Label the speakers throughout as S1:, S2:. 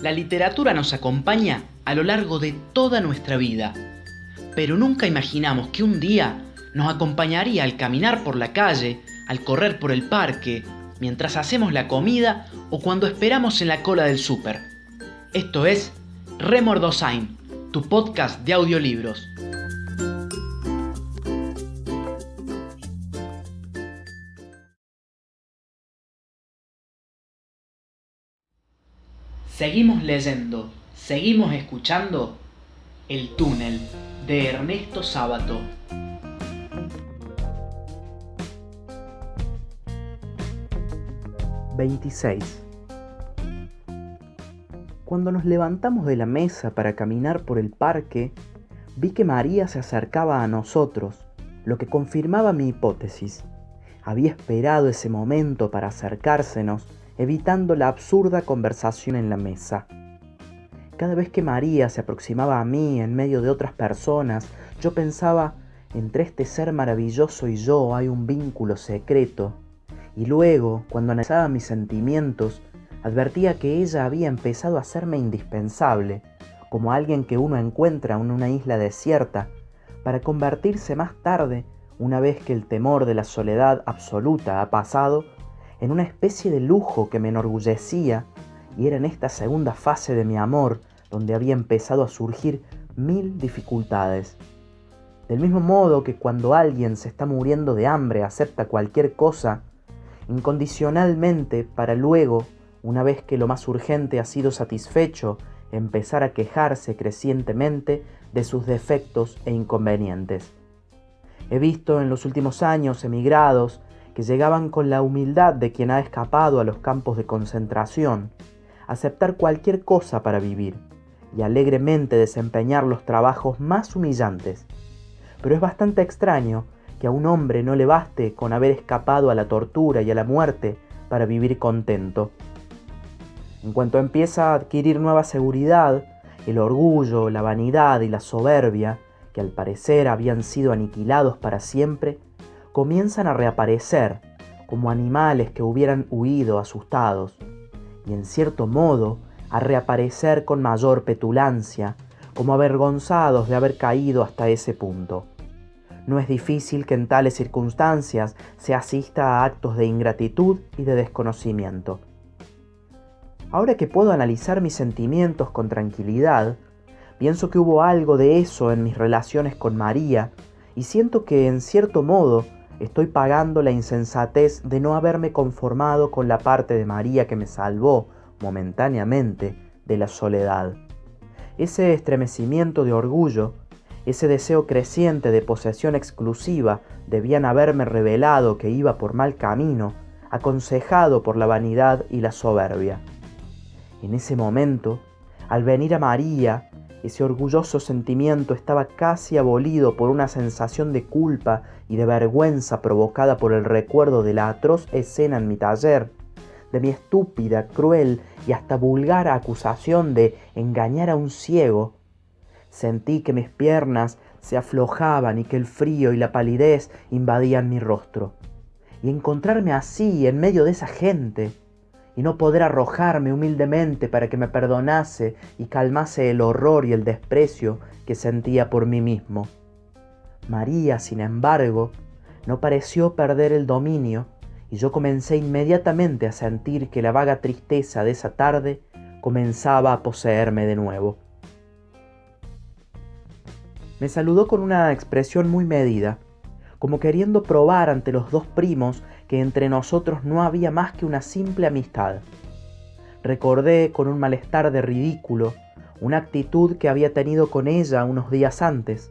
S1: La literatura nos acompaña a lo largo de toda nuestra vida, pero nunca imaginamos que un día nos acompañaría al caminar por la calle, al correr por el parque, mientras hacemos la comida o cuando esperamos en la cola del súper. Esto es Remordosain, tu podcast de audiolibros. Seguimos leyendo, seguimos escuchando El túnel de Ernesto Sábato.
S2: ...26... Cuando nos levantamos de la mesa para caminar por el parque... ...vi que María se acercaba a nosotros... ...lo que confirmaba mi hipótesis... ...había esperado ese momento para acercársenos evitando la absurda conversación en la mesa. Cada vez que María se aproximaba a mí en medio de otras personas, yo pensaba, entre este ser maravilloso y yo hay un vínculo secreto. Y luego, cuando analizaba mis sentimientos, advertía que ella había empezado a hacerme indispensable, como alguien que uno encuentra en una isla desierta, para convertirse más tarde, una vez que el temor de la soledad absoluta ha pasado, en una especie de lujo que me enorgullecía, y era en esta segunda fase de mi amor donde había empezado a surgir mil dificultades. Del mismo modo que cuando alguien se está muriendo de hambre acepta cualquier cosa, incondicionalmente para luego, una vez que lo más urgente ha sido satisfecho, empezar a quejarse crecientemente de sus defectos e inconvenientes. He visto en los últimos años emigrados que llegaban con la humildad de quien ha escapado a los campos de concentración, aceptar cualquier cosa para vivir y alegremente desempeñar los trabajos más humillantes. Pero es bastante extraño que a un hombre no le baste con haber escapado a la tortura y a la muerte para vivir contento. En cuanto empieza a adquirir nueva seguridad, el orgullo, la vanidad y la soberbia, que al parecer habían sido aniquilados para siempre, comienzan a reaparecer como animales que hubieran huido asustados, y en cierto modo a reaparecer con mayor petulancia, como avergonzados de haber caído hasta ese punto. No es difícil que en tales circunstancias se asista a actos de ingratitud y de desconocimiento. Ahora que puedo analizar mis sentimientos con tranquilidad, pienso que hubo algo de eso en mis relaciones con María y siento que en cierto modo estoy pagando la insensatez de no haberme conformado con la parte de María que me salvó momentáneamente de la soledad. Ese estremecimiento de orgullo, ese deseo creciente de posesión exclusiva debían haberme revelado que iba por mal camino, aconsejado por la vanidad y la soberbia. En ese momento, al venir a María, ese orgulloso sentimiento estaba casi abolido por una sensación de culpa y de vergüenza provocada por el recuerdo de la atroz escena en mi taller, de mi estúpida, cruel y hasta vulgar acusación de engañar a un ciego. Sentí que mis piernas se aflojaban y que el frío y la palidez invadían mi rostro. Y encontrarme así en medio de esa gente, y no poder arrojarme humildemente para que me perdonase y calmase el horror y el desprecio que sentía por mí mismo. María, sin embargo, no pareció perder el dominio y yo comencé inmediatamente a sentir que la vaga tristeza de esa tarde comenzaba a poseerme de nuevo. Me saludó con una expresión muy medida, como queriendo probar ante los dos primos que entre nosotros no había más que una simple amistad. Recordé con un malestar de ridículo una actitud que había tenido con ella unos días antes.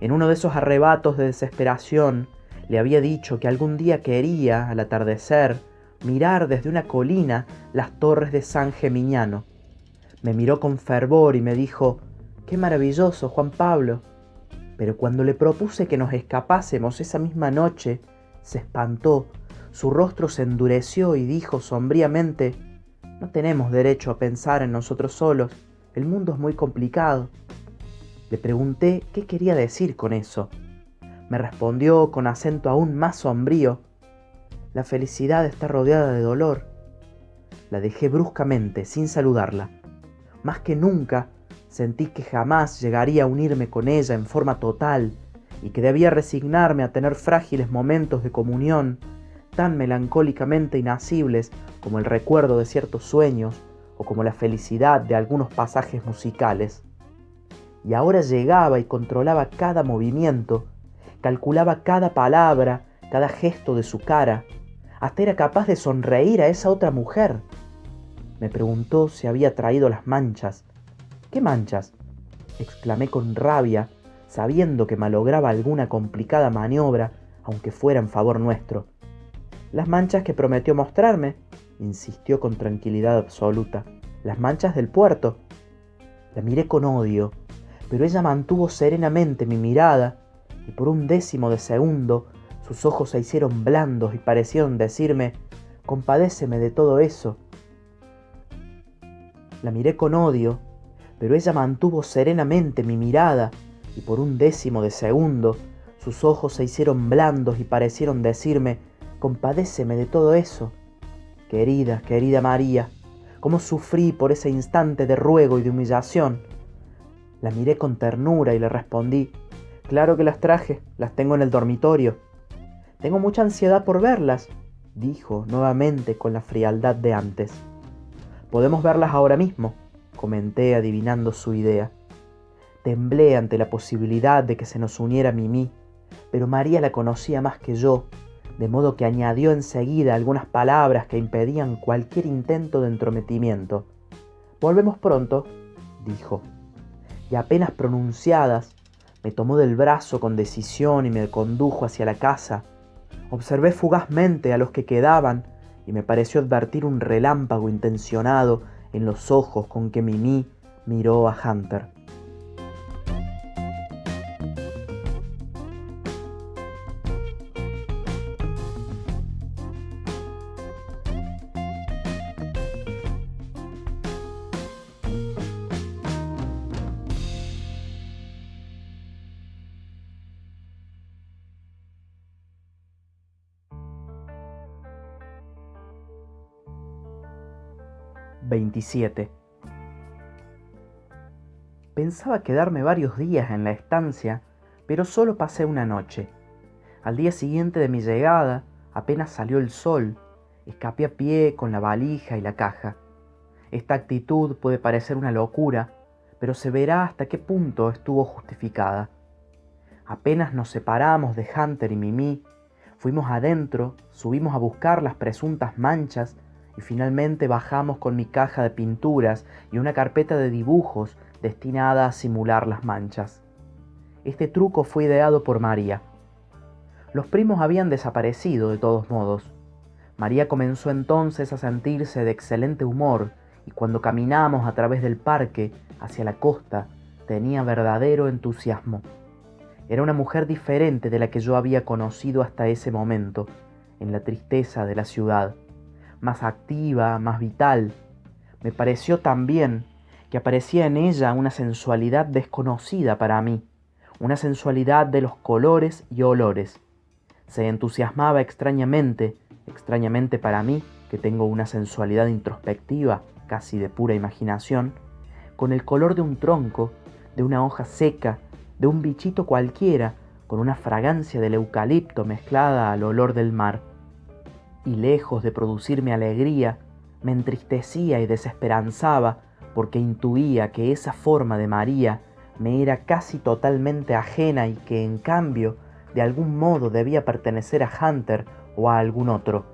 S2: En uno de esos arrebatos de desesperación le había dicho que algún día quería, al atardecer, mirar desde una colina las torres de San Gemignano. Me miró con fervor y me dijo, ¡Qué maravilloso, Juan Pablo! Pero cuando le propuse que nos escapásemos esa misma noche, se espantó, su rostro se endureció y dijo sombríamente, no tenemos derecho a pensar en nosotros solos, el mundo es muy complicado. Le pregunté qué quería decir con eso. Me respondió con acento aún más sombrío, la felicidad está rodeada de dolor. La dejé bruscamente, sin saludarla. Más que nunca, sentí que jamás llegaría a unirme con ella en forma total y que debía resignarme a tener frágiles momentos de comunión tan melancólicamente inacibles como el recuerdo de ciertos sueños o como la felicidad de algunos pasajes musicales. Y ahora llegaba y controlaba cada movimiento, calculaba cada palabra, cada gesto de su cara, hasta era capaz de sonreír a esa otra mujer. Me preguntó si había traído las manchas. ¿Qué manchas? exclamé con rabia, sabiendo que malograba alguna complicada maniobra, aunque fuera en favor nuestro. Las manchas que prometió mostrarme, insistió con tranquilidad absoluta. Las manchas del puerto. La miré con odio, pero ella mantuvo serenamente mi mirada y por un décimo de segundo sus ojos se hicieron blandos y parecieron decirme, compadéceme de todo eso. La miré con odio, pero ella mantuvo serenamente mi mirada y por un décimo de segundo sus ojos se hicieron blandos y parecieron decirme, compadéceme de todo eso. Querida, querida María, cómo sufrí por ese instante de ruego y de humillación. La miré con ternura y le respondí, claro que las traje, las tengo en el dormitorio. Tengo mucha ansiedad por verlas, dijo nuevamente con la frialdad de antes. Podemos verlas ahora mismo, comenté adivinando su idea. Temblé ante la posibilidad de que se nos uniera Mimi, pero María la conocía más que yo, de modo que añadió enseguida algunas palabras que impedían cualquier intento de entrometimiento. Volvemos pronto, dijo, y apenas pronunciadas, me tomó del brazo con decisión y me condujo hacia la casa, Observé fugazmente a los que quedaban y me pareció advertir un relámpago intencionado en los ojos con que Mimi miró a Hunter. 27. Pensaba quedarme varios días en la estancia, pero solo pasé una noche. Al día siguiente de mi llegada, apenas salió el sol, escapé a pie con la valija y la caja. Esta actitud puede parecer una locura, pero se verá hasta qué punto estuvo justificada. Apenas nos separamos de Hunter y Mimi, fuimos adentro, subimos a buscar las presuntas manchas y finalmente bajamos con mi caja de pinturas y una carpeta de dibujos destinada a simular las manchas. Este truco fue ideado por María. Los primos habían desaparecido de todos modos. María comenzó entonces a sentirse de excelente humor y cuando caminamos a través del parque hacia la costa tenía verdadero entusiasmo. Era una mujer diferente de la que yo había conocido hasta ese momento, en la tristeza de la ciudad más activa, más vital. Me pareció también que aparecía en ella una sensualidad desconocida para mí, una sensualidad de los colores y olores. Se entusiasmaba extrañamente, extrañamente para mí, que tengo una sensualidad introspectiva, casi de pura imaginación, con el color de un tronco, de una hoja seca, de un bichito cualquiera, con una fragancia del eucalipto mezclada al olor del mar y lejos de producirme alegría, me entristecía y desesperanzaba porque intuía que esa forma de María me era casi totalmente ajena y que en cambio de algún modo debía pertenecer a Hunter o a algún otro.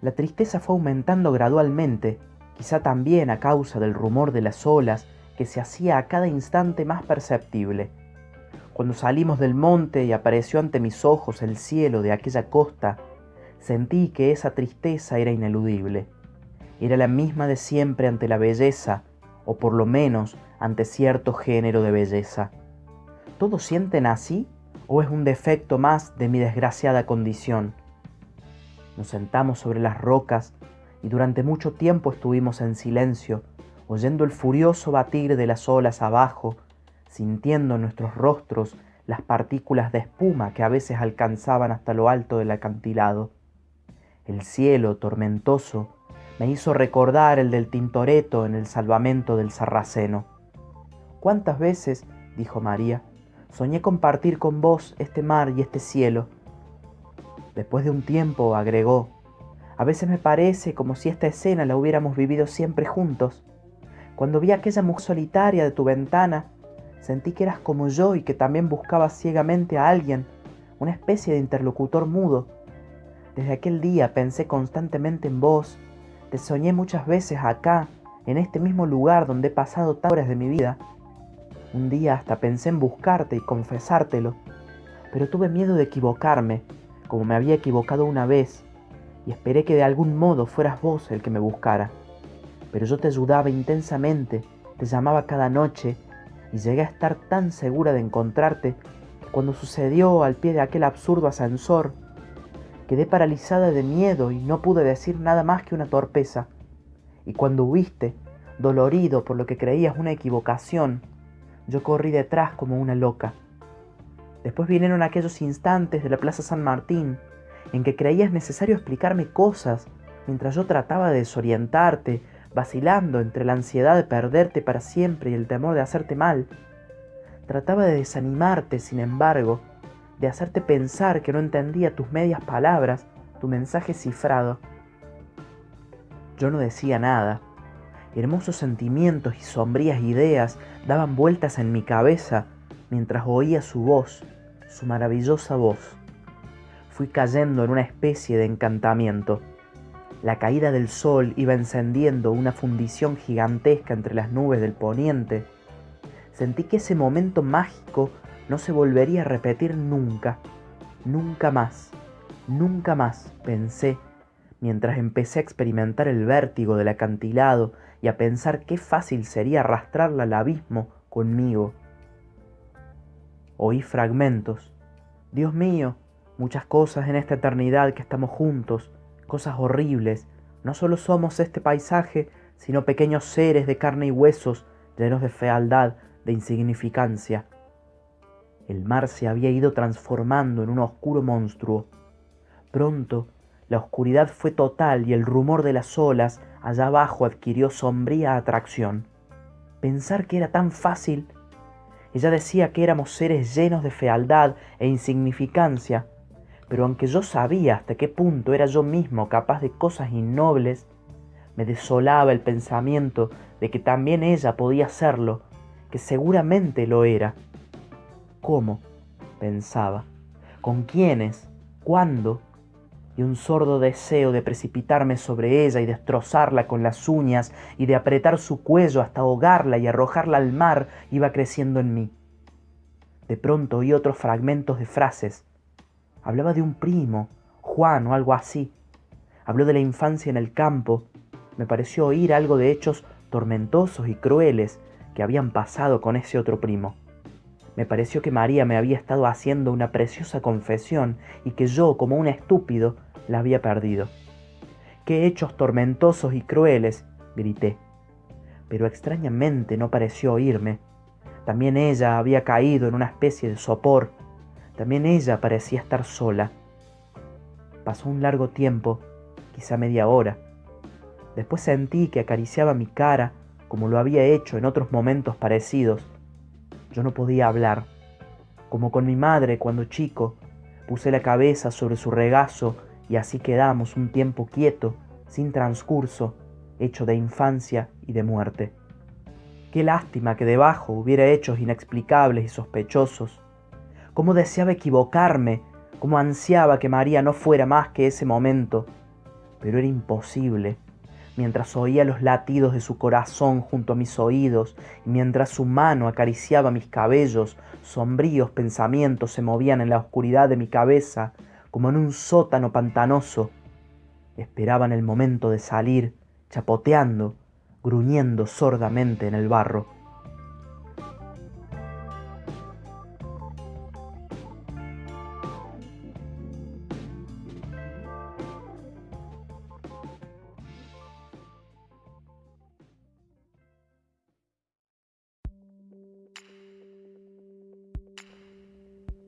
S2: La tristeza fue aumentando gradualmente, quizá también a causa del rumor de las olas que se hacía a cada instante más perceptible. Cuando salimos del monte y apareció ante mis ojos el cielo de aquella costa Sentí que esa tristeza era ineludible. Era la misma de siempre ante la belleza, o por lo menos ante cierto género de belleza. ¿Todos sienten así o es un defecto más de mi desgraciada condición? Nos sentamos sobre las rocas y durante mucho tiempo estuvimos en silencio, oyendo el furioso batir de las olas abajo, sintiendo en nuestros rostros las partículas de espuma que a veces alcanzaban hasta lo alto del acantilado. El cielo tormentoso me hizo recordar el del Tintoretto en el salvamento del Sarraceno. ¿Cuántas veces, dijo María, soñé compartir con vos este mar y este cielo? Después de un tiempo agregó, a veces me parece como si esta escena la hubiéramos vivido siempre juntos. Cuando vi aquella mujer solitaria de tu ventana, sentí que eras como yo y que también buscabas ciegamente a alguien, una especie de interlocutor mudo. Desde aquel día pensé constantemente en vos, te soñé muchas veces acá, en este mismo lugar donde he pasado tantas horas de mi vida. Un día hasta pensé en buscarte y confesártelo, pero tuve miedo de equivocarme, como me había equivocado una vez, y esperé que de algún modo fueras vos el que me buscara. Pero yo te ayudaba intensamente, te llamaba cada noche, y llegué a estar tan segura de encontrarte que cuando sucedió al pie de aquel absurdo ascensor, Quedé paralizada de miedo y no pude decir nada más que una torpeza. Y cuando huiste, dolorido por lo que creías una equivocación, yo corrí detrás como una loca. Después vinieron aquellos instantes de la Plaza San Martín en que creías necesario explicarme cosas mientras yo trataba de desorientarte, vacilando entre la ansiedad de perderte para siempre y el temor de hacerte mal. Trataba de desanimarte, sin embargo, de hacerte pensar que no entendía tus medias palabras, tu mensaje cifrado. Yo no decía nada. Hermosos sentimientos y sombrías ideas daban vueltas en mi cabeza mientras oía su voz, su maravillosa voz. Fui cayendo en una especie de encantamiento. La caída del sol iba encendiendo una fundición gigantesca entre las nubes del poniente. Sentí que ese momento mágico no se volvería a repetir nunca, nunca más, nunca más, pensé, mientras empecé a experimentar el vértigo del acantilado y a pensar qué fácil sería arrastrarla al abismo conmigo. Oí fragmentos. Dios mío, muchas cosas en esta eternidad que estamos juntos, cosas horribles. No solo somos este paisaje, sino pequeños seres de carne y huesos, llenos de fealdad, de insignificancia. El mar se había ido transformando en un oscuro monstruo. Pronto, la oscuridad fue total y el rumor de las olas allá abajo adquirió sombría atracción. Pensar que era tan fácil. Ella decía que éramos seres llenos de fealdad e insignificancia, pero aunque yo sabía hasta qué punto era yo mismo capaz de cosas innobles, me desolaba el pensamiento de que también ella podía serlo, que seguramente lo era. ¿Cómo? pensaba. ¿Con quiénes? ¿Cuándo? Y un sordo deseo de precipitarme sobre ella y destrozarla con las uñas y de apretar su cuello hasta ahogarla y arrojarla al mar iba creciendo en mí. De pronto oí otros fragmentos de frases. Hablaba de un primo, Juan o algo así. Habló de la infancia en el campo. Me pareció oír algo de hechos tormentosos y crueles que habían pasado con ese otro primo. Me pareció que María me había estado haciendo una preciosa confesión y que yo, como un estúpido, la había perdido. ¡Qué hechos tormentosos y crueles! grité. Pero extrañamente no pareció oírme. También ella había caído en una especie de sopor. También ella parecía estar sola. Pasó un largo tiempo, quizá media hora. Después sentí que acariciaba mi cara como lo había hecho en otros momentos parecidos yo no podía hablar. Como con mi madre cuando chico, puse la cabeza sobre su regazo y así quedamos un tiempo quieto, sin transcurso, hecho de infancia y de muerte. Qué lástima que debajo hubiera hechos inexplicables y sospechosos. Cómo deseaba equivocarme, cómo ansiaba que María no fuera más que ese momento. Pero era imposible mientras oía los latidos de su corazón junto a mis oídos y mientras su mano acariciaba mis cabellos, sombríos pensamientos se movían en la oscuridad de mi cabeza como en un sótano pantanoso. Esperaban el momento de salir, chapoteando, gruñendo sordamente en el barro.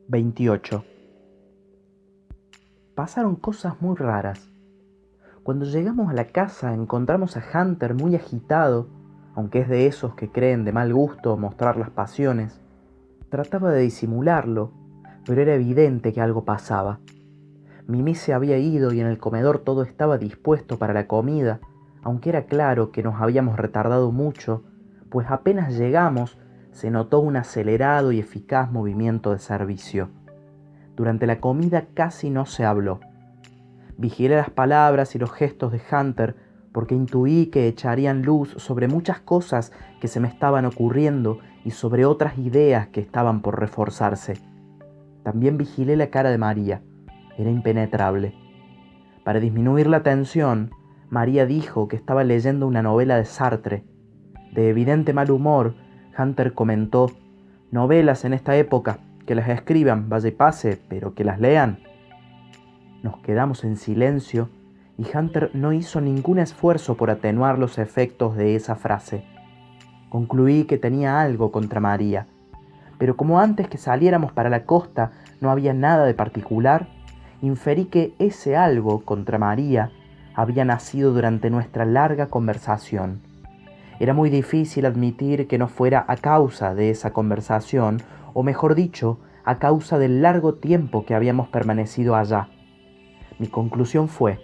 S2: 28. Pasaron cosas muy raras. Cuando llegamos a la casa encontramos a Hunter muy agitado, aunque es de esos que creen de mal gusto mostrar las pasiones. Trataba de disimularlo, pero era evidente que algo pasaba. Mimi se había ido y en el comedor todo estaba dispuesto para la comida, aunque era claro que nos habíamos retardado mucho, pues apenas llegamos se notó un acelerado y eficaz movimiento de servicio. Durante la comida casi no se habló. Vigilé las palabras y los gestos de Hunter porque intuí que echarían luz sobre muchas cosas que se me estaban ocurriendo y sobre otras ideas que estaban por reforzarse. También vigilé la cara de María. Era impenetrable. Para disminuir la tensión, María dijo que estaba leyendo una novela de Sartre. De evidente mal humor, Hunter comentó, novelas en esta época, que las escriban, vaya y pase, pero que las lean. Nos quedamos en silencio y Hunter no hizo ningún esfuerzo por atenuar los efectos de esa frase. Concluí que tenía algo contra María, pero como antes que saliéramos para la costa no había nada de particular, inferí que ese algo contra María había nacido durante nuestra larga conversación. Era muy difícil admitir que no fuera a causa de esa conversación, o mejor dicho, a causa del largo tiempo que habíamos permanecido allá. Mi conclusión fue,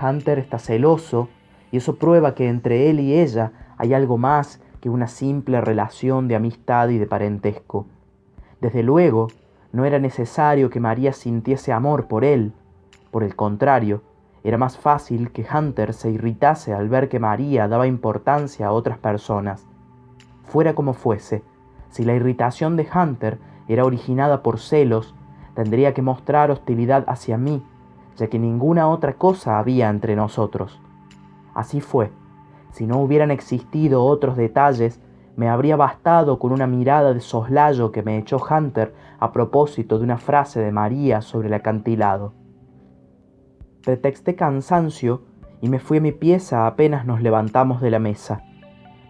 S2: Hunter está celoso y eso prueba que entre él y ella hay algo más que una simple relación de amistad y de parentesco. Desde luego, no era necesario que María sintiese amor por él. Por el contrario, era más fácil que Hunter se irritase al ver que María daba importancia a otras personas. Fuera como fuese, si la irritación de Hunter era originada por celos, tendría que mostrar hostilidad hacia mí, ya que ninguna otra cosa había entre nosotros. Así fue. Si no hubieran existido otros detalles, me habría bastado con una mirada de soslayo que me echó Hunter a propósito de una frase de María sobre el acantilado. Pretexté cansancio y me fui a mi pieza apenas nos levantamos de la mesa.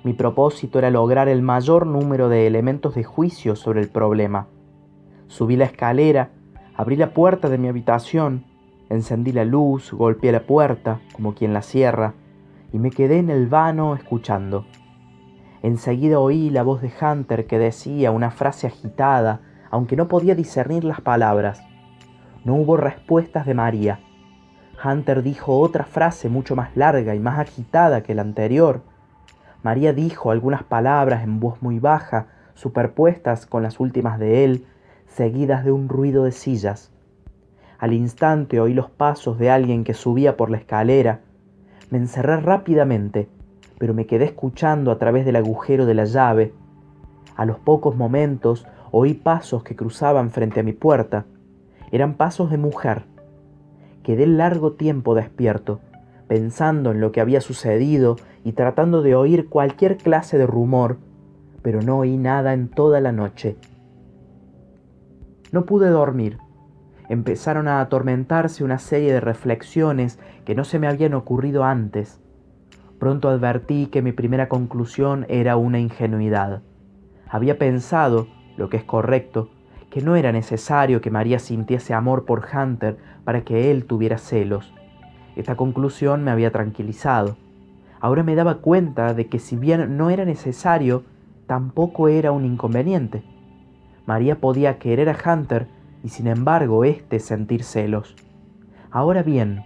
S2: Mi propósito era lograr el mayor número de elementos de juicio sobre el problema. Subí la escalera, abrí la puerta de mi habitación, encendí la luz, golpeé la puerta, como quien la cierra, y me quedé en el vano escuchando. Enseguida oí la voz de Hunter que decía una frase agitada, aunque no podía discernir las palabras. No hubo respuestas de María. Hunter dijo otra frase mucho más larga y más agitada que la anterior. María dijo algunas palabras en voz muy baja, superpuestas con las últimas de él, seguidas de un ruido de sillas. Al instante oí los pasos de alguien que subía por la escalera. Me encerré rápidamente, pero me quedé escuchando a través del agujero de la llave. A los pocos momentos oí pasos que cruzaban frente a mi puerta. Eran pasos de mujer. Quedé largo tiempo despierto, pensando en lo que había sucedido y tratando de oír cualquier clase de rumor, pero no oí nada en toda la noche. No pude dormir. Empezaron a atormentarse una serie de reflexiones que no se me habían ocurrido antes. Pronto advertí que mi primera conclusión era una ingenuidad. Había pensado, lo que es correcto, que no era necesario que María sintiese amor por Hunter para que él tuviera celos. Esta conclusión me había tranquilizado. Ahora me daba cuenta de que si bien no era necesario, tampoco era un inconveniente. María podía querer a Hunter y sin embargo éste sentir celos. Ahora bien,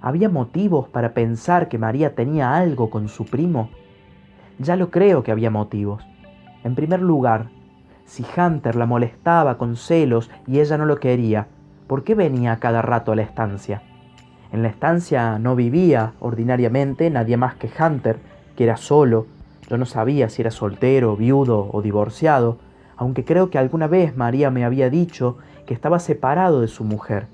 S2: ¿había motivos para pensar que María tenía algo con su primo? Ya lo creo que había motivos. En primer lugar, si Hunter la molestaba con celos y ella no lo quería, ¿por qué venía cada rato a la estancia? En la estancia no vivía ordinariamente nadie más que Hunter, que era solo. Yo no sabía si era soltero, viudo o divorciado, aunque creo que alguna vez María me había dicho que estaba separado de su mujer.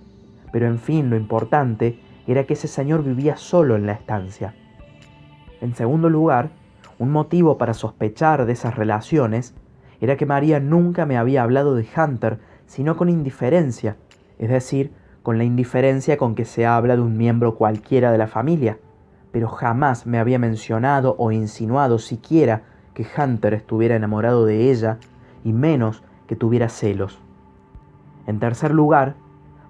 S2: Pero en fin, lo importante era que ese señor vivía solo en la estancia. En segundo lugar, un motivo para sospechar de esas relaciones era que María nunca me había hablado de Hunter, sino con indiferencia, es decir, con la indiferencia con que se habla de un miembro cualquiera de la familia, pero jamás me había mencionado o insinuado siquiera que Hunter estuviera enamorado de ella, y menos que tuviera celos. En tercer lugar,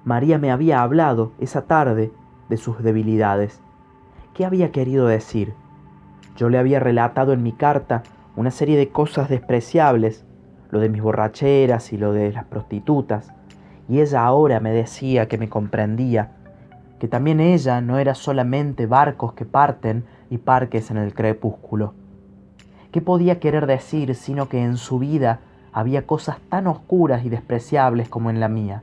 S2: María me había hablado esa tarde de sus debilidades. ¿Qué había querido decir? Yo le había relatado en mi carta una serie de cosas despreciables, lo de mis borracheras y lo de las prostitutas, y ella ahora me decía que me comprendía, que también ella no era solamente barcos que parten y parques en el crepúsculo. ¿Qué podía querer decir sino que en su vida había cosas tan oscuras y despreciables como en la mía?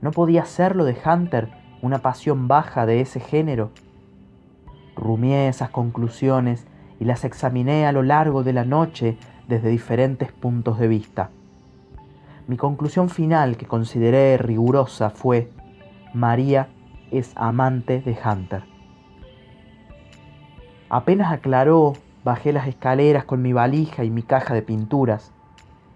S2: ¿No podía ser lo de Hunter una pasión baja de ese género? Rumié esas conclusiones y las examiné a lo largo de la noche desde diferentes puntos de vista. Mi conclusión final, que consideré rigurosa, fue, María es amante de Hunter. Apenas aclaró, bajé las escaleras con mi valija y mi caja de pinturas.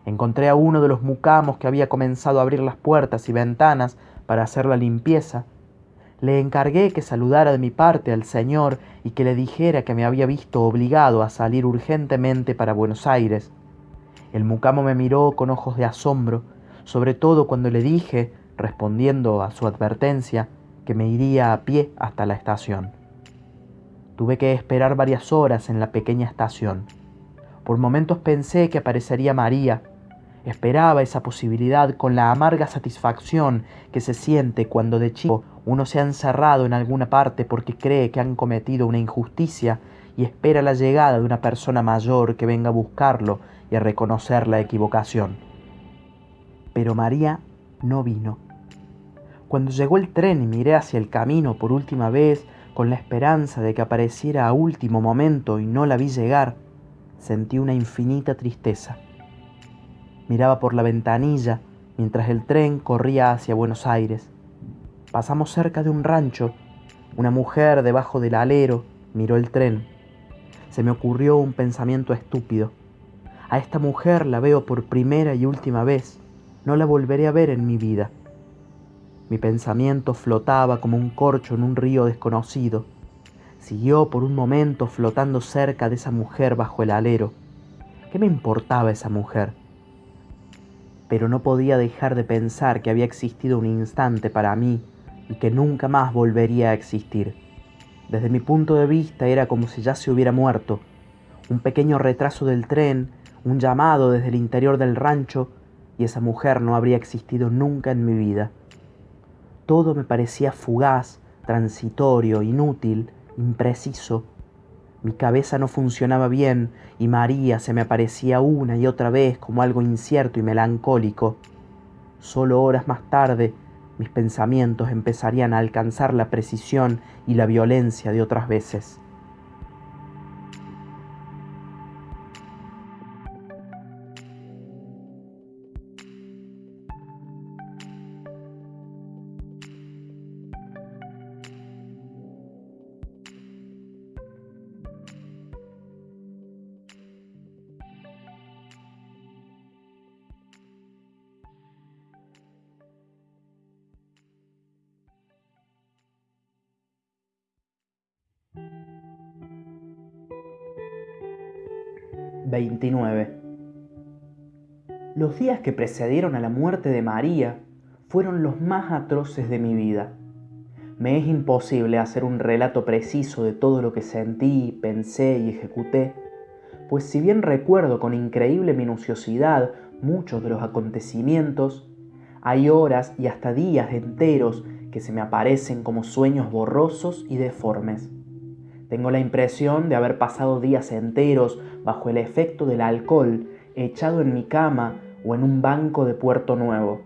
S2: Encontré a uno de los mucamos que había comenzado a abrir las puertas y ventanas para hacer la limpieza. Le encargué que saludara de mi parte al señor y que le dijera que me había visto obligado a salir urgentemente para Buenos Aires. El mucamo me miró con ojos de asombro, sobre todo cuando le dije, respondiendo a su advertencia, que me iría a pie hasta la estación. Tuve que esperar varias horas en la pequeña estación. Por momentos pensé que aparecería María. Esperaba esa posibilidad con la amarga satisfacción que se siente cuando de chico uno se ha encerrado en alguna parte porque cree que han cometido una injusticia y espera la llegada de una persona mayor que venga a buscarlo y a reconocer la equivocación. Pero María no vino. Cuando llegó el tren y miré hacia el camino por última vez, con la esperanza de que apareciera a último momento y no la vi llegar, sentí una infinita tristeza. Miraba por la ventanilla mientras el tren corría hacia Buenos Aires. Pasamos cerca de un rancho. Una mujer debajo del alero miró el tren. Se me ocurrió un pensamiento estúpido. A esta mujer la veo por primera y última vez. No la volveré a ver en mi vida. Mi pensamiento flotaba como un corcho en un río desconocido. Siguió por un momento flotando cerca de esa mujer bajo el alero. ¿Qué me importaba esa mujer? Pero no podía dejar de pensar que había existido un instante para mí y que nunca más volvería a existir. Desde mi punto de vista era como si ya se hubiera muerto. Un pequeño retraso del tren, un llamado desde el interior del rancho, y esa mujer no habría existido nunca en mi vida. Todo me parecía fugaz, transitorio, inútil, impreciso. Mi cabeza no funcionaba bien y María se me aparecía una y otra vez como algo incierto y melancólico. Solo horas más tarde mis pensamientos empezarían a alcanzar la precisión y la violencia de otras veces. 29. Los días que precedieron a la muerte de María fueron los más atroces de mi vida. Me es imposible hacer un relato preciso de todo lo que sentí, pensé y ejecuté, pues si bien recuerdo con increíble minuciosidad muchos de los acontecimientos, hay horas y hasta días enteros que se me aparecen como sueños borrosos y deformes. Tengo la impresión de haber pasado días enteros bajo el efecto del alcohol, echado en mi cama o en un banco de Puerto Nuevo.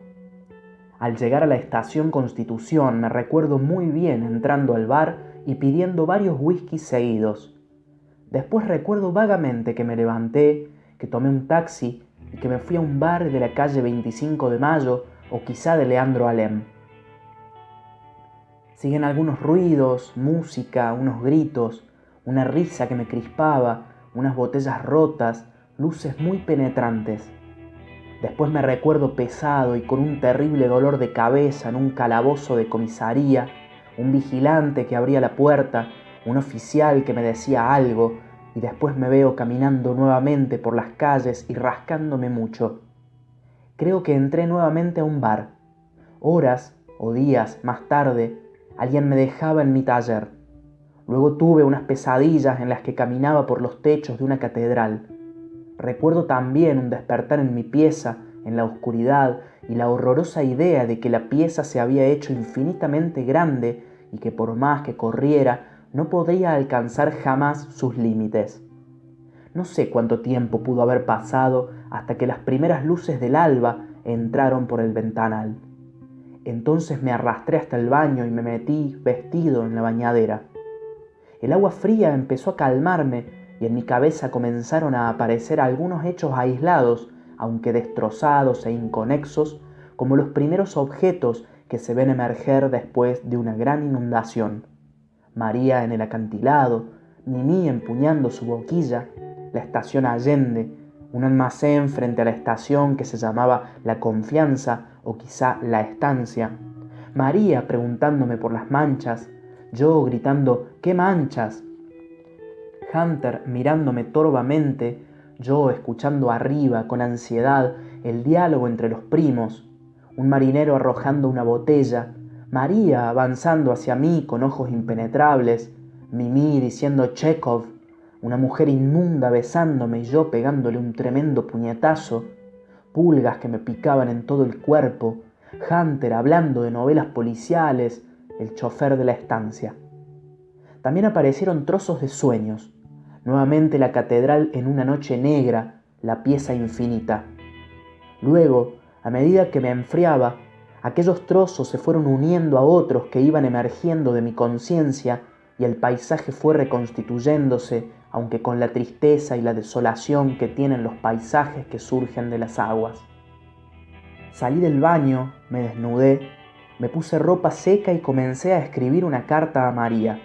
S2: Al llegar a la estación Constitución me recuerdo muy bien entrando al bar y pidiendo varios whiskies seguidos. Después recuerdo vagamente que me levanté, que tomé un taxi y que me fui a un bar de la calle 25 de Mayo o quizá de Leandro Alem. Siguen algunos ruidos, música, unos gritos, una risa que me crispaba, unas botellas rotas, luces muy penetrantes. Después me recuerdo pesado y con un terrible dolor de cabeza en un calabozo de comisaría, un vigilante que abría la puerta, un oficial que me decía algo, y después me veo caminando nuevamente por las calles y rascándome mucho. Creo que entré nuevamente a un bar. Horas o días más tarde, alguien me dejaba en mi taller. Luego tuve unas pesadillas en las que caminaba por los techos de una catedral. Recuerdo también un despertar en mi pieza, en la oscuridad, y la horrorosa idea de que la pieza se había hecho infinitamente grande y que por más que corriera no podría alcanzar jamás sus límites. No sé cuánto tiempo pudo haber pasado hasta que las primeras luces del alba entraron por el ventanal. Entonces me arrastré hasta el baño y me metí vestido en la bañadera. El agua fría empezó a calmarme y en mi cabeza comenzaron a aparecer algunos hechos aislados, aunque destrozados e inconexos, como los primeros objetos que se ven emerger después de una gran inundación. María en el acantilado, Mimi empuñando su boquilla, la estación Allende, un almacén frente a la estación que se llamaba La Confianza o quizá La Estancia, María preguntándome por las manchas, yo gritando ¿qué manchas? Hunter mirándome torvamente, yo escuchando arriba con ansiedad el diálogo entre los primos, un marinero arrojando una botella, María avanzando hacia mí con ojos impenetrables, Mimi diciendo Chekhov, una mujer inmunda besándome y yo pegándole un tremendo puñetazo, pulgas que me picaban en todo el cuerpo, Hunter hablando de novelas policiales, el chofer de la estancia. También aparecieron trozos de sueños, nuevamente la catedral en una noche negra, la pieza infinita. Luego, a medida que me enfriaba, aquellos trozos se fueron uniendo a otros que iban emergiendo de mi conciencia y el paisaje fue reconstituyéndose, aunque con la tristeza y la desolación que tienen los paisajes que surgen de las aguas. Salí del baño, me desnudé, me puse ropa seca y comencé a escribir una carta a María.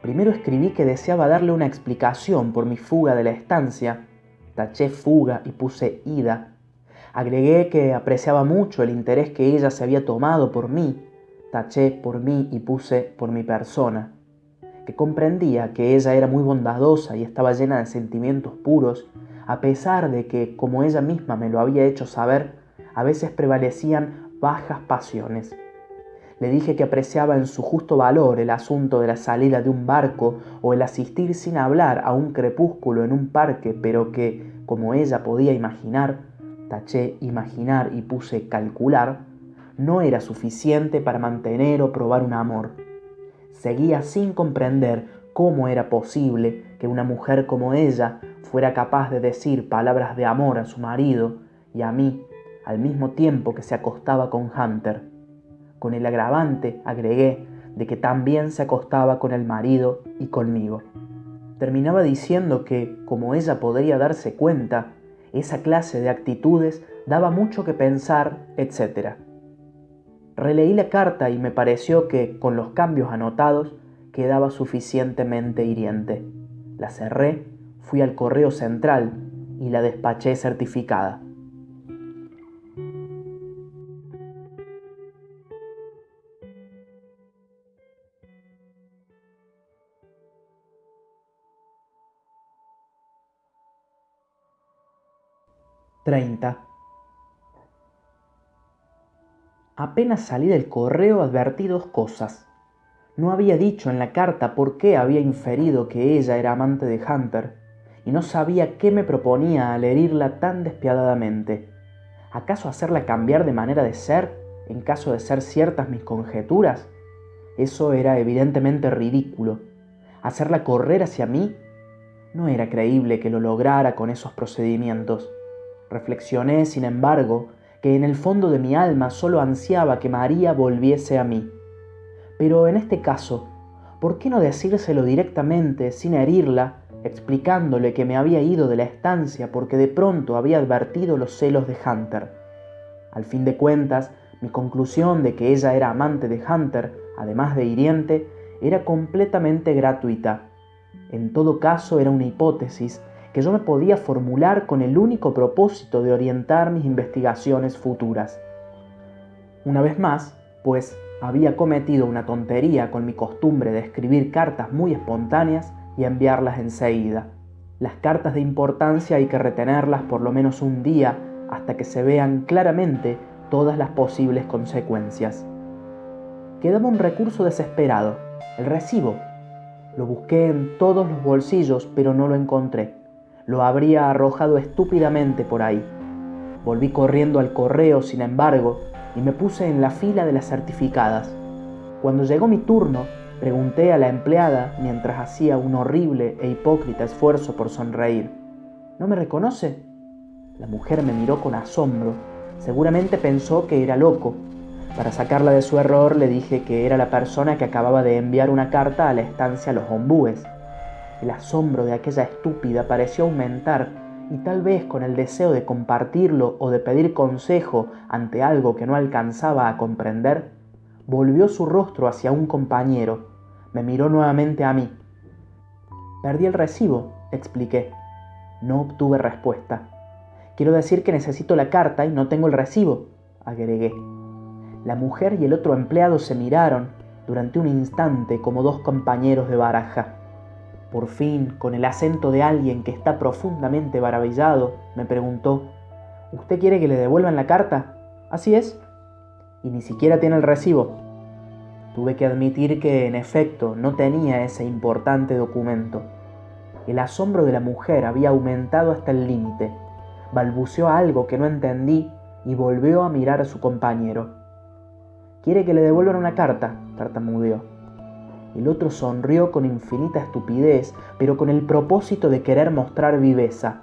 S2: Primero escribí que deseaba darle una explicación por mi fuga de la estancia. Taché fuga y puse ida. Agregué que apreciaba mucho el interés que ella se había tomado por mí. Taché por mí y puse por mi persona. Que comprendía que ella era muy bondadosa y estaba llena de sentimientos puros, a pesar de que, como ella misma me lo había hecho saber, a veces prevalecían bajas pasiones. Le dije que apreciaba en su justo valor el asunto de la salida de un barco o el asistir sin hablar a un crepúsculo en un parque, pero que, como ella podía imaginar, taché imaginar y puse calcular, no era suficiente para mantener o probar un amor. Seguía sin comprender cómo era posible que una mujer como ella fuera capaz de decir palabras de amor a su marido y a mí al mismo tiempo que se acostaba con Hunter. Con el agravante, agregué, de que también se acostaba con el marido y conmigo. Terminaba diciendo que, como ella podría darse cuenta, esa clase de actitudes daba mucho que pensar, etc. Releí la carta y me pareció que, con los cambios anotados, quedaba suficientemente hiriente. La cerré, fui al correo central y la despaché certificada. 30. Apenas salí del correo advertí dos cosas. No había dicho en la carta por qué había inferido que ella era amante de Hunter, y no sabía qué me proponía al herirla tan despiadadamente. ¿Acaso hacerla cambiar de manera de ser, en caso de ser ciertas mis conjeturas? Eso era evidentemente ridículo. ¿Hacerla correr hacia mí? No era creíble que lo lograra con esos procedimientos. Reflexioné, sin embargo, que en el fondo de mi alma solo ansiaba que María volviese a mí. Pero en este caso, ¿por qué no decírselo directamente, sin herirla, explicándole que me había ido de la estancia porque de pronto había advertido los celos de Hunter? Al fin de cuentas, mi conclusión de que ella era amante de Hunter, además de hiriente, era completamente gratuita. En todo caso era una hipótesis que yo me podía formular con el único propósito de orientar mis investigaciones futuras. Una vez más, pues había cometido una tontería con mi costumbre de escribir cartas muy espontáneas y enviarlas enseguida. Las cartas de importancia hay que retenerlas por lo menos un día hasta que se vean claramente todas las posibles consecuencias. Quedaba un recurso desesperado, el recibo. Lo busqué en todos los bolsillos, pero no lo encontré. Lo habría arrojado estúpidamente por ahí. Volví corriendo al correo, sin embargo, y me puse en la fila de las certificadas. Cuando llegó mi turno, pregunté a la empleada mientras hacía un horrible e hipócrita esfuerzo por sonreír. ¿No me reconoce? La mujer me miró con asombro. Seguramente pensó que era loco. Para sacarla de su error le dije que era la persona que acababa de enviar una carta a la estancia Los Ombúes. El asombro de aquella estúpida pareció aumentar y tal vez con el deseo de compartirlo o de pedir consejo ante algo que no alcanzaba a comprender, volvió su rostro hacia un compañero. Me miró nuevamente a mí. Perdí el recibo, expliqué. No obtuve respuesta. Quiero decir que necesito la carta y no tengo el recibo, agregué. La mujer y el otro empleado se miraron durante un instante como dos compañeros de baraja. Por fin, con el acento de alguien que está profundamente maravillado, me preguntó, ¿Usted quiere que le devuelvan la carta? Así es. Y ni siquiera tiene el recibo. Tuve que admitir que, en efecto, no tenía ese importante documento. El asombro de la mujer había aumentado hasta el límite. Balbuceó algo que no entendí y volvió a mirar a su compañero. ¿Quiere que le devuelvan una carta? tartamudeó. El otro sonrió con infinita estupidez, pero con el propósito de querer mostrar viveza.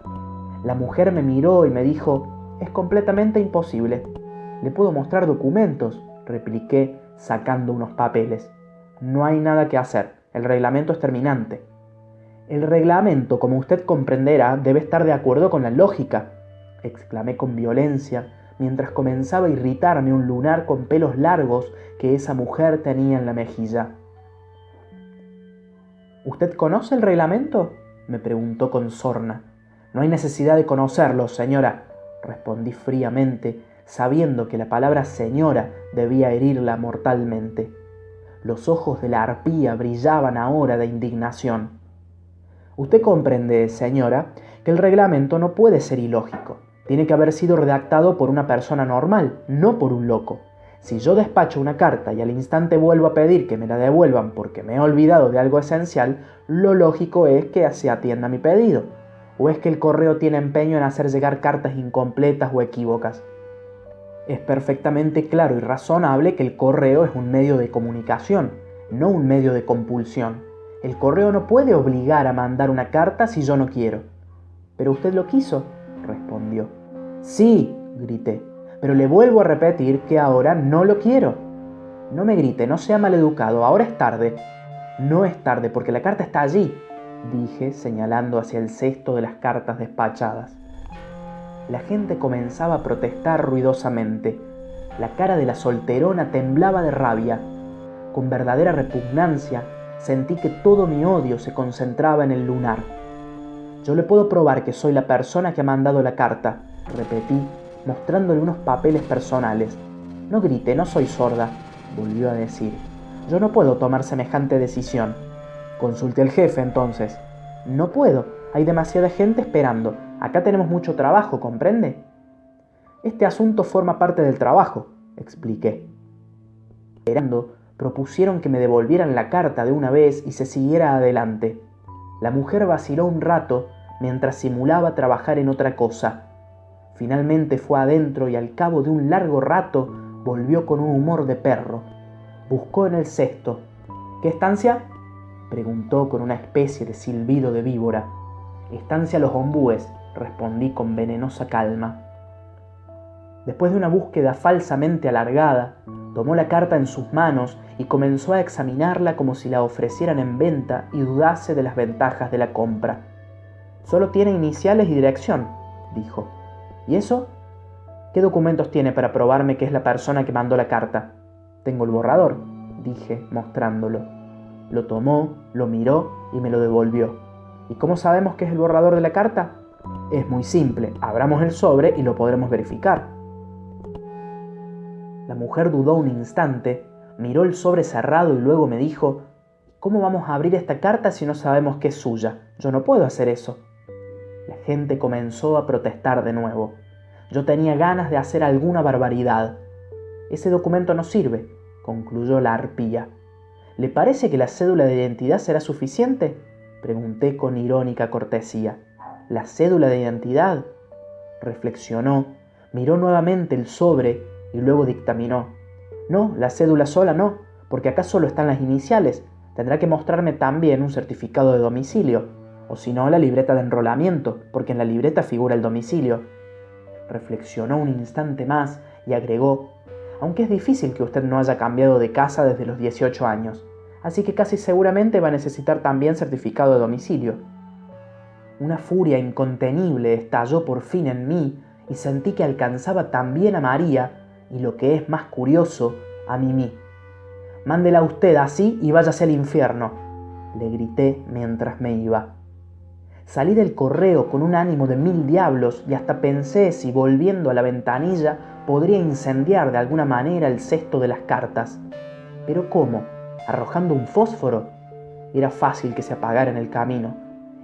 S2: La mujer me miró y me dijo, es completamente imposible. Le puedo mostrar documentos, repliqué, sacando unos papeles. No hay nada que hacer, el reglamento es terminante. El reglamento, como usted comprenderá, debe estar de acuerdo con la lógica, exclamé con violencia, mientras comenzaba a irritarme un lunar con pelos largos que esa mujer tenía en la mejilla. ¿Usted conoce el reglamento? me preguntó con sorna. No hay necesidad de conocerlo, señora, respondí fríamente, sabiendo que la palabra señora debía herirla mortalmente. Los ojos de la arpía brillaban ahora de indignación. Usted comprende, señora, que el reglamento no puede ser ilógico. Tiene que haber sido redactado por una persona normal, no por un loco. Si yo despacho una carta y al instante vuelvo a pedir que me la devuelvan porque me he olvidado de algo esencial, lo lógico es que se atienda mi pedido. ¿O es que el correo tiene empeño en hacer llegar cartas incompletas o equívocas? Es perfectamente claro y razonable que el correo es un medio de comunicación, no un medio de compulsión. El correo no puede obligar a mandar una carta si yo no quiero. Pero usted lo quiso, respondió. Sí, grité pero le vuelvo a repetir que ahora no lo quiero. No me grite, no sea maleducado, ahora es tarde. No es tarde porque la carta está allí, dije señalando hacia el cesto de las cartas despachadas. La gente comenzaba a protestar ruidosamente. La cara de la solterona temblaba de rabia. Con verdadera repugnancia sentí que todo mi odio se concentraba en el lunar. Yo le puedo probar que soy la persona que ha mandado la carta, repetí mostrándole unos papeles personales. No grite, no soy sorda, volvió a decir. Yo no puedo tomar semejante decisión. Consulte al jefe entonces. No puedo, hay demasiada gente esperando. Acá tenemos mucho trabajo, ¿comprende? Este asunto forma parte del trabajo, expliqué. Esperando, propusieron que me devolvieran la carta de una vez y se siguiera adelante. La mujer vaciló un rato mientras simulaba trabajar en otra cosa. Finalmente fue adentro y al cabo de un largo rato volvió con un humor de perro. Buscó en el cesto. ¿Qué estancia? preguntó con una especie de silbido de víbora. Estancia Los Ombúes, respondí con venenosa calma. Después de una búsqueda falsamente alargada, tomó la carta en sus manos y comenzó a examinarla como si la ofrecieran en venta y dudase de las ventajas de la compra. Solo tiene iniciales y dirección, dijo. ¿Y eso? ¿Qué documentos tiene para probarme que es la persona que mandó la carta? Tengo el borrador, dije, mostrándolo. Lo tomó, lo miró y me lo devolvió. ¿Y cómo sabemos que es el borrador de la carta? Es muy simple, abramos el sobre y lo podremos verificar. La mujer dudó un instante, miró el sobre cerrado y luego me dijo, ¿cómo vamos a abrir esta carta si no sabemos que es suya? Yo no puedo hacer eso. La gente comenzó a protestar de nuevo. Yo tenía ganas de hacer alguna barbaridad. Ese documento no sirve, concluyó la arpía. ¿Le parece que la cédula de identidad será suficiente? Pregunté con irónica cortesía. ¿La cédula de identidad? Reflexionó, miró nuevamente el sobre y luego dictaminó. No, la cédula sola no, porque acá solo están las iniciales. Tendrá que mostrarme también un certificado de domicilio, o si no, la libreta de enrolamiento, porque en la libreta figura el domicilio. Reflexionó un instante más y agregó, aunque es difícil que usted no haya cambiado de casa desde los 18 años, así que casi seguramente va a necesitar también certificado de domicilio. Una furia incontenible estalló por fin en mí y sentí que alcanzaba también a María y lo que es más curioso, a Mimi. Mándela usted así y váyase al infierno, le grité mientras me iba. Salí del correo con un ánimo de mil diablos y hasta pensé si volviendo a la ventanilla podría incendiar de alguna manera el cesto de las cartas. Pero ¿cómo? ¿Arrojando un fósforo? Era fácil que se apagara en el camino.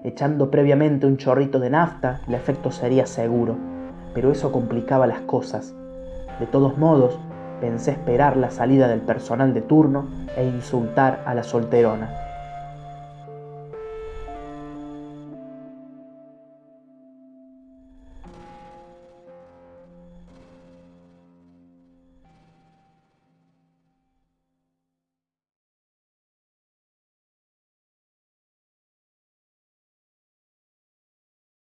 S2: Echando previamente un chorrito de nafta, el efecto sería seguro, pero eso complicaba las cosas. De todos modos, pensé esperar la salida del personal de turno e insultar a la solterona.